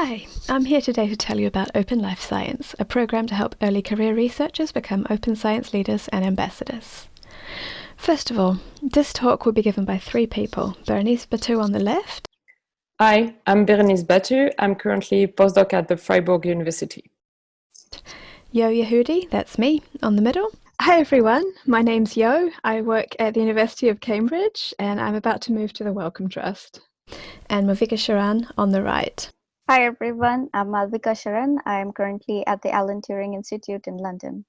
Hi, I'm here today to tell you about Open Life Science, a program to help early career researchers become open science leaders and ambassadors. First of all, this talk will be given by three people. Berenice Batut on the left. Hi, I'm Berenice Batut. I'm currently postdoc at the Freiburg University. Yo Yehudi, that's me, on the middle. Hi everyone, my name's Yo. I work at the University of Cambridge and I'm about to move to the Wellcome Trust. And Malvika Sharan on the right. Hi everyone, I'm Malvika Sharan. I'm currently at the Alan Turing Institute in London.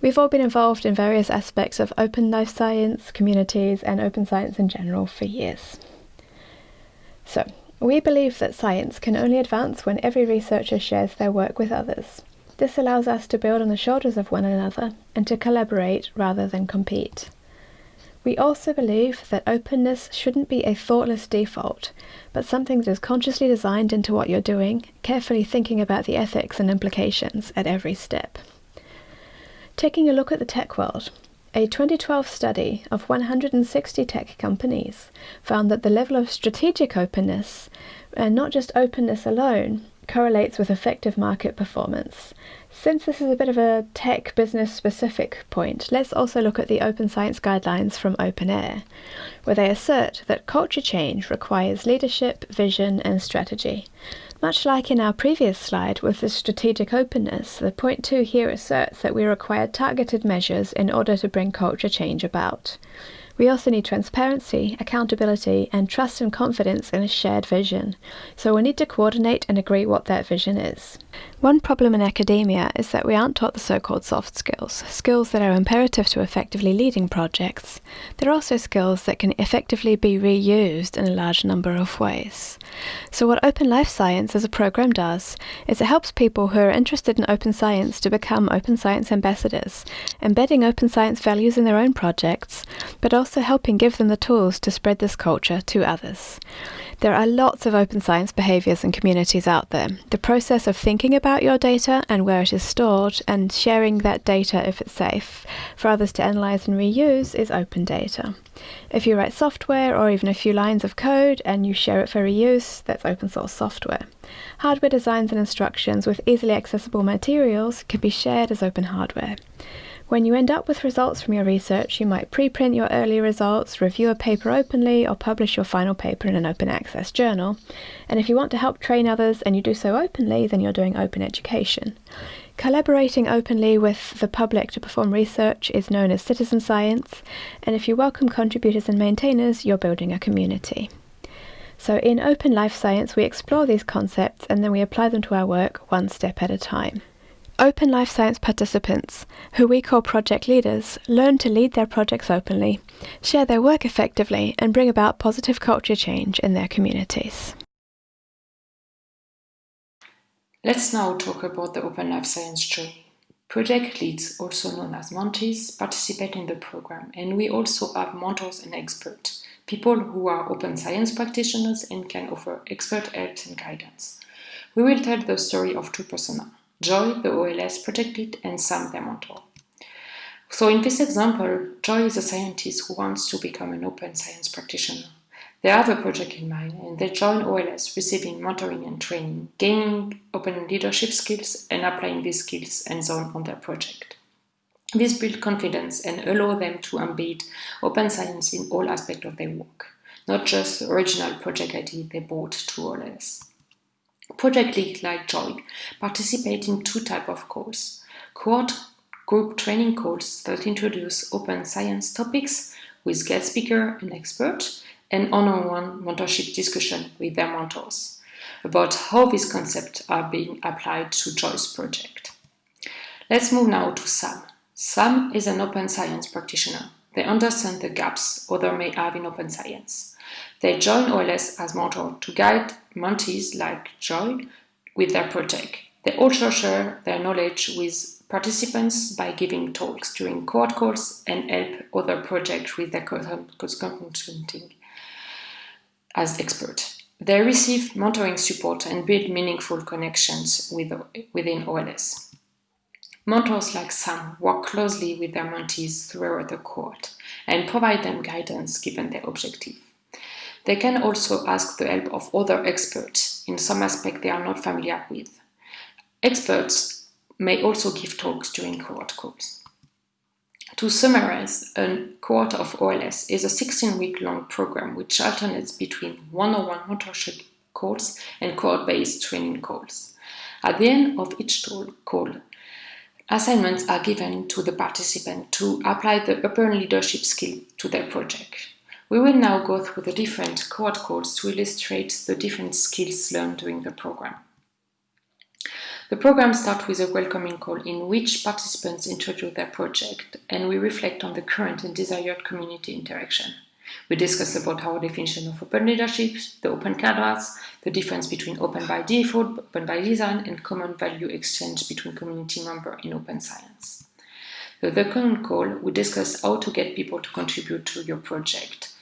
We've all been involved in various aspects of open life science, communities, and open science in general for years. So, we believe that science can only advance when every researcher shares their work with others. This allows us to build on the shoulders of one another and to collaborate rather than compete. We also believe that openness shouldn't be a thoughtless default, but something that is consciously designed into what you're doing, carefully thinking about the ethics and implications at every step. Taking a look at the tech world, a 2012 study of 160 tech companies found that the level of strategic openness, and not just openness alone, correlates with effective market performance. Since this is a bit of a tech business specific point, let's also look at the Open Science Guidelines from OpenAIRE, where they assert that culture change requires leadership, vision, and strategy. Much like in our previous slide with the strategic openness, the point two here asserts that we require targeted measures in order to bring culture change about. We also need transparency, accountability, and trust and confidence in a shared vision. So we need to coordinate and agree what that vision is. One problem in academia is that we aren't taught the so called soft skills, skills that are imperative to effectively leading projects. They're also skills that can effectively be reused in a large number of ways. So, what Open Life Science as a program does is it helps people who are interested in open science to become open science ambassadors, embedding open science values in their own projects, but also helping give them the tools to spread this culture to others. There are lots of open science behaviors and communities out there. The process of thinking about your data and where it is stored and sharing that data if it's safe for others to analyze and reuse is open data. If you write software or even a few lines of code and you share it for reuse, that's open source software. Hardware designs and instructions with easily accessible materials can be shared as open hardware. When you end up with results from your research, you might preprint your early results, review a paper openly, or publish your final paper in an open access journal. And if you want to help train others and you do so openly, then you're doing open education. Collaborating openly with the public to perform research is known as citizen science, and if you welcome contributors and maintainers, you're building a community. So, in Open Life Science, we explore these concepts and then we apply them to our work one step at a time. Open Life Science participants, who we call project leaders, learn to lead their projects openly, share their work effectively, and bring about positive culture change in their communities. Let's now talk about the Open Life Science journey. Project leads, also known as mentees, participate in the program, and we also have mentors and experts, people who are open science practitioners and can offer expert help and guidance. We will tell the story of two personas Joy, the OLS project lead, and Sam, mentor. So in this example, Joy is a scientist who wants to become an open science practitioner. They have a project in mind and they join OLS receiving mentoring and training, gaining open leadership skills and applying these skills and so on on their project. This builds confidence and allow them to embed open science in all aspects of their work, not just the original project idea they brought to OLS. Project Lead like Joy participate in two types of calls. Quad group training calls that introduce open science topics with guest speaker and expert and one-on-one mentorship discussion with their mentors about how these concepts are being applied to Joy's project. Let's move now to Sam. Sam is an open science practitioner. They understand the gaps others may have in open science. They join OLS as mentor to guide mentees like Joy with their project. They also share their knowledge with participants by giving talks during cohort calls and help other projects with their consulting as experts. They receive mentoring support and build meaningful connections with, within OLS. Mentors like Sam work closely with their mentees throughout the cohort and provide them guidance given their objective. They can also ask the help of other experts in some aspect they are not familiar with. Experts may also give talks during cohort calls. To summarize, a cohort of OLS is a 16-week long program which alternates between one-on-one mentorship calls and cohort-based training calls. At the end of each call, assignments are given to the participant to apply the upper leadership skill to their project. We will now go through the different cohort calls to illustrate the different skills learned during the program. The program starts with a welcoming call in which participants introduce their project and we reflect on the current and desired community interaction. We discuss about our definition of open leadership, the open canvas, the difference between open by default, open by design, and common value exchange between community members in open science. The second call, we discuss how to get people to contribute to your project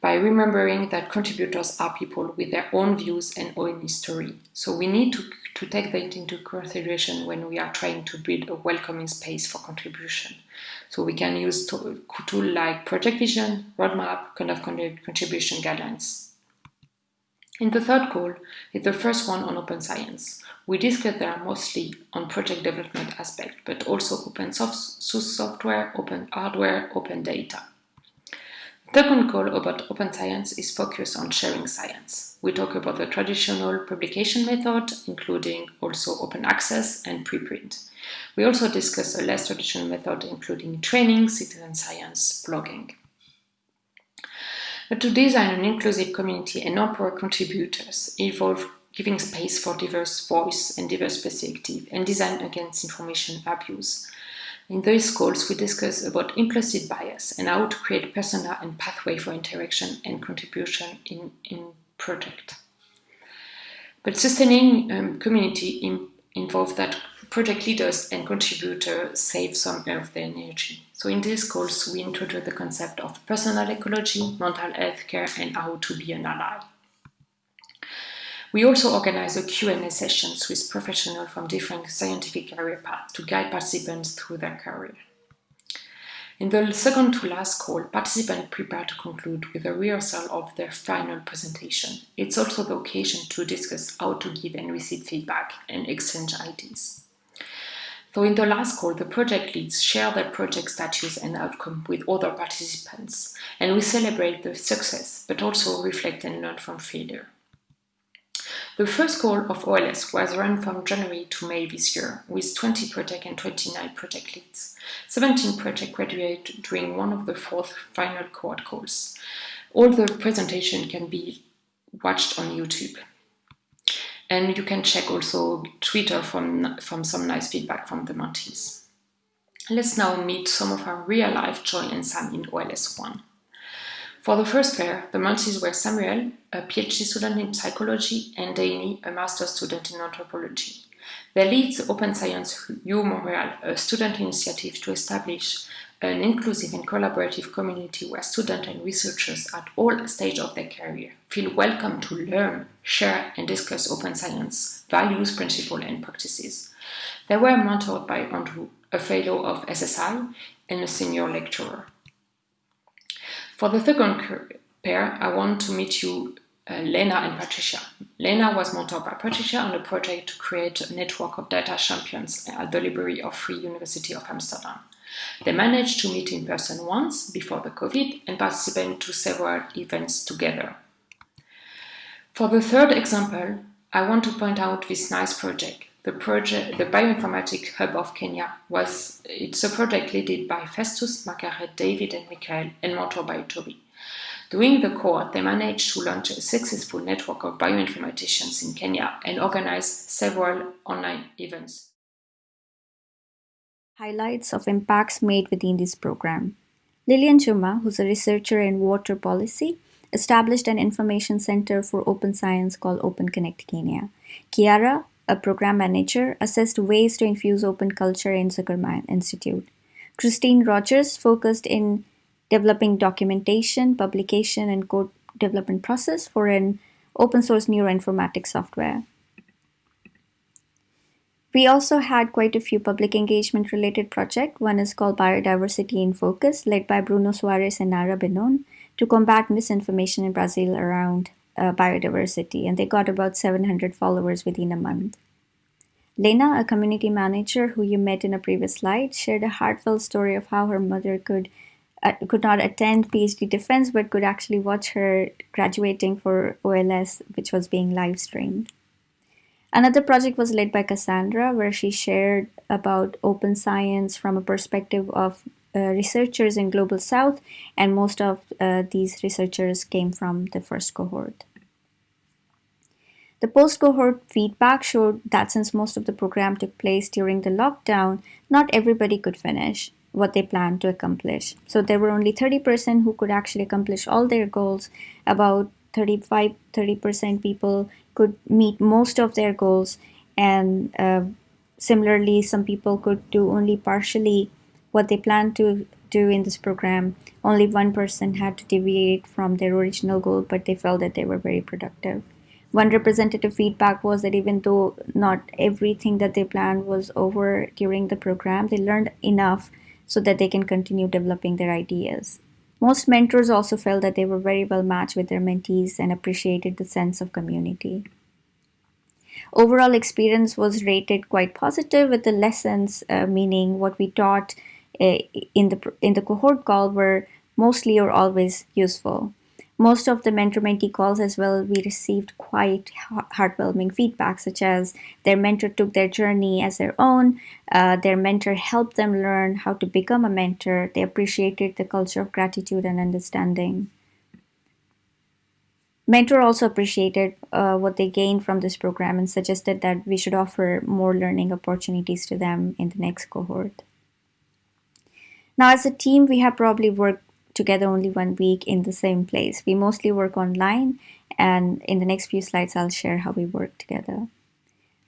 by remembering that contributors are people with their own views and own history. So we need to, to take that into consideration when we are trying to build a welcoming space for contribution. So we can use tools tool like project vision, roadmap, kind of contribution guidelines. In the third call is the first one on open science. We discuss there mostly on project development aspect, but also open source software, open hardware, open data. Second call about open science is focused on sharing science. We talk about the traditional publication method, including also open access and preprint. We also discuss a less traditional method, including training, citizen science, blogging. But to design an inclusive community and empower contributors involve giving space for diverse voice and diverse perspective and design against information abuse in these calls, we discuss about implicit bias and how to create persona and pathway for interaction and contribution in, in project. But sustaining um, community in, involves that project leaders and contributors save some of their energy. So in these calls, we introduce the concept of personal ecology, mental health care, and how to be an ally. We also organize a Q&A sessions with professionals from different scientific career paths to guide participants through their career. In the second to last call, participants prepare to conclude with a rehearsal of their final presentation. It's also the occasion to discuss how to give and receive feedback and exchange ideas. So in the last call, the project leads share their project status and outcome with other participants, and we celebrate the success, but also reflect and learn from failure. The first call of OLS was run from January to May this year, with 20 project and 29 project leads. 17 projects graduated during one of the fourth final cohort calls. All the presentation can be watched on YouTube. And you can check also Twitter from, from some nice feedback from the mentees. Let's now meet some of our real-life Joy and Sam in OLS 1. For the first pair, the mentees were Samuel, a PhD student in psychology, and Danny, a master's student in anthropology. They lead the Open Science U Montreal, a student initiative to establish an inclusive and collaborative community where students and researchers at all stages of their career feel welcome to learn, share, and discuss open science, values, principles, and practices. They were mentored by Andrew, a fellow of SSI and a senior lecturer. For the second pair, I want to meet you uh, Lena and Patricia. Lena was mentored by Patricia on a project to create a network of data champions at the library of Free University of Amsterdam. They managed to meet in person once before the COVID and participate to several events together. For the third example, I want to point out this nice project. The project, the Bioinformatics Hub of Kenya, was it's a project led by Festus, Margaret, David, and Michael, and mentored by Toby. During the cohort, they managed to launch a successful network of bioinformaticians in Kenya and organize several online events. Highlights of impacts made within this program. Lillian Chuma, who's a researcher in water policy, established an information center for open science called Open Connect Kenya. Kiara, a program manager, assessed ways to infuse open culture in Zuckerman Institute. Christine Rogers focused in developing documentation, publication, and code development process for an open source neuroinformatics software. We also had quite a few public engagement related projects. One is called Biodiversity in Focus, led by Bruno Suarez and Nara Benon, to combat misinformation in Brazil around uh, biodiversity, and they got about 700 followers within a month. Lena, a community manager who you met in a previous slide, shared a heartfelt story of how her mother could uh, could not attend PhD defense but could actually watch her graduating for OLS, which was being live streamed. Another project was led by Cassandra, where she shared about open science from a perspective of researchers in Global South, and most of uh, these researchers came from the first cohort. The post cohort feedback showed that since most of the program took place during the lockdown, not everybody could finish what they planned to accomplish. So there were only 30% who could actually accomplish all their goals. About 35 30% people could meet most of their goals. And uh, similarly, some people could do only partially what they planned to do in this program. Only one person had to deviate from their original goal, but they felt that they were very productive. One representative feedback was that even though not everything that they planned was over during the program, they learned enough so that they can continue developing their ideas. Most mentors also felt that they were very well matched with their mentees and appreciated the sense of community. Overall experience was rated quite positive with the lessons, uh, meaning what we taught in the in the cohort call were mostly or always useful most of the mentor mentee calls as well, we received quite heartwarming feedback, such as their mentor took their journey as their own, uh, their mentor helped them learn how to become a mentor, they appreciated the culture of gratitude and understanding. Mentor also appreciated uh, what they gained from this program and suggested that we should offer more learning opportunities to them in the next cohort. Now, as a team, we have probably worked together only one week in the same place. We mostly work online, and in the next few slides, I'll share how we work together.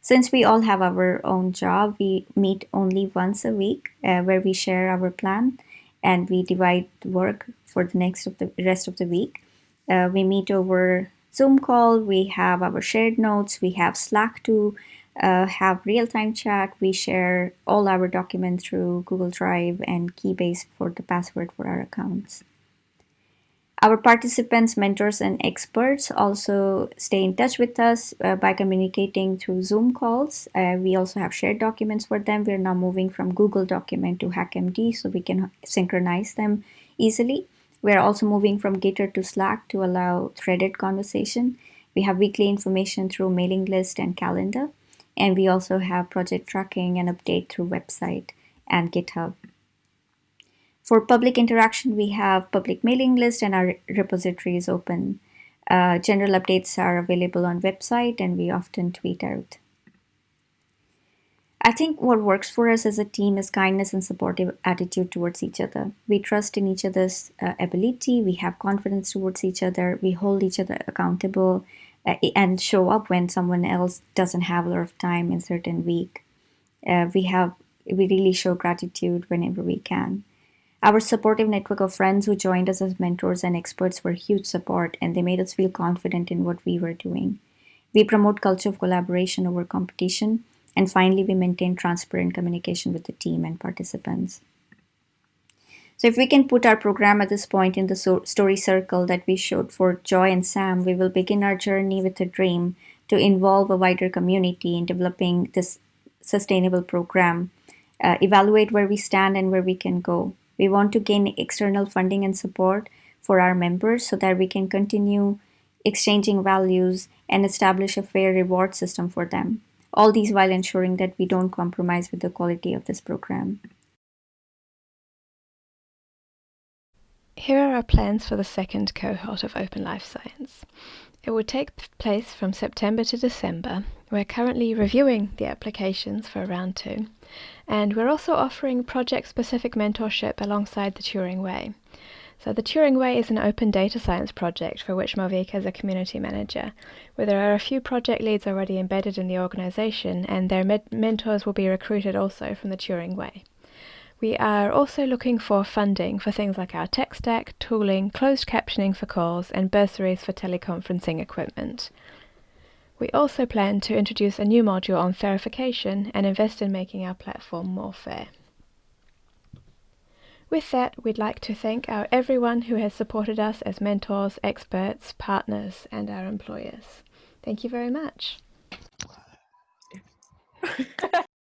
Since we all have our own job, we meet only once a week uh, where we share our plan and we divide work for the next of the rest of the week. Uh, we meet over Zoom call, we have our shared notes, we have Slack to uh, have real time chat. We share all our documents through Google Drive and Keybase for the password for our accounts. Our participants, mentors, and experts also stay in touch with us uh, by communicating through Zoom calls. Uh, we also have shared documents for them. We're now moving from Google Document to HackMD so we can synchronize them easily. We're also moving from Gitter to Slack to allow threaded conversation. We have weekly information through mailing list and calendar. And we also have project tracking and update through website and GitHub. For public interaction, we have public mailing list and our repository is open. Uh, general updates are available on website and we often tweet out. I think what works for us as a team is kindness and supportive attitude towards each other. We trust in each other's uh, ability, we have confidence towards each other, we hold each other accountable, and show up when someone else doesn't have a lot of time in certain week. Uh, we have we really show gratitude whenever we can. Our supportive network of friends who joined us as mentors and experts were huge support, and they made us feel confident in what we were doing. We promote culture of collaboration over competition, and finally, we maintain transparent communication with the team and participants. So if we can put our program at this point in the so- story circle that we showed for Joy and Sam, we will begin our journey with a dream to involve a wider community in developing this sustainable program, uh, evaluate where we stand and where we can go. We want to gain external funding and support for our members so that we can continue exchanging values and establish a fair reward system for them. All these while ensuring that we don't compromise with the quality of this program. Here are our plans for the second cohort of Open Life Science. It will take place from September to December. We're currently reviewing the applications for round two, and we're also offering project specific mentorship alongside the Turing Way. So, the Turing Way is an open data science project for which Malvika is a community manager, where there are a few project leads already embedded in the organization, and their mentors will be recruited also from the Turing Way. We are also looking for funding for things like our tech stack, tooling, closed captioning for calls, and bursaries for teleconferencing equipment. We also plan to introduce a new module on verification and invest in making our platform more fair. With that, we'd like to thank our everyone who has supported us as mentors, experts, partners, and our employers. Thank you very much.